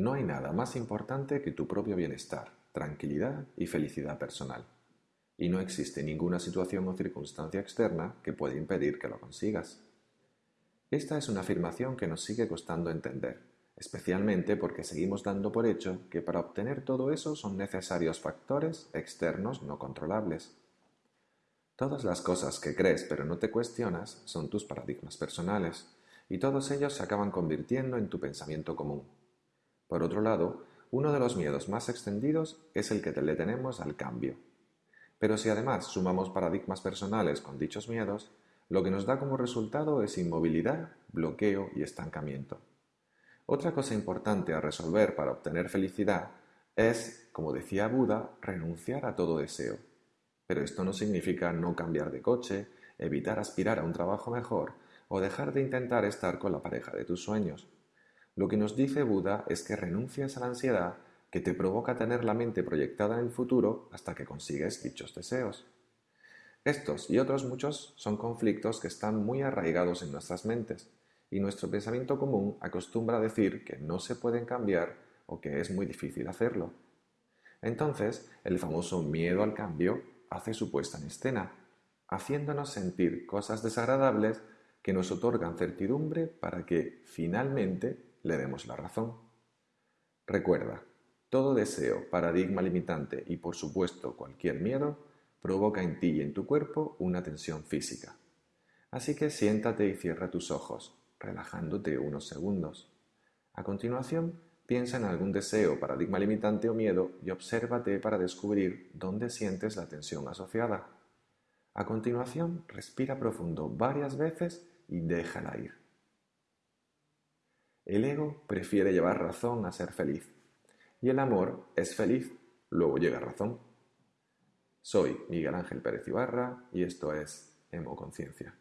No hay nada más importante que tu propio bienestar, tranquilidad y felicidad personal. Y no existe ninguna situación o circunstancia externa que pueda impedir que lo consigas. Esta es una afirmación que nos sigue costando entender, especialmente porque seguimos dando por hecho que para obtener todo eso son necesarios factores externos no controlables. Todas las cosas que crees pero no te cuestionas son tus paradigmas personales, y todos ellos se acaban convirtiendo en tu pensamiento común. Por otro lado, uno de los miedos más extendidos es el que le tenemos al cambio. Pero si además sumamos paradigmas personales con dichos miedos, lo que nos da como resultado es inmovilidad, bloqueo y estancamiento. Otra cosa importante a resolver para obtener felicidad es, como decía Buda, renunciar a todo deseo pero esto no significa no cambiar de coche, evitar aspirar a un trabajo mejor o dejar de intentar estar con la pareja de tus sueños. Lo que nos dice Buda es que renuncies a la ansiedad que te provoca tener la mente proyectada en el futuro hasta que consigues dichos deseos. Estos y otros muchos son conflictos que están muy arraigados en nuestras mentes, y nuestro pensamiento común acostumbra a decir que no se pueden cambiar o que es muy difícil hacerlo. Entonces, el famoso miedo al cambio hace su puesta en escena, haciéndonos sentir cosas desagradables que nos otorgan certidumbre para que finalmente le demos la razón. Recuerda, todo deseo, paradigma limitante y por supuesto cualquier miedo provoca en ti y en tu cuerpo una tensión física. Así que siéntate y cierra tus ojos, relajándote unos segundos. A continuación, Piensa en algún deseo, paradigma limitante o miedo y obsérvate para descubrir dónde sientes la tensión asociada. A continuación, respira profundo varias veces y déjala ir. El ego prefiere llevar razón a ser feliz. Y el amor es feliz, luego llega razón. Soy Miguel Ángel Pérez Ibarra y esto es Emo Conciencia.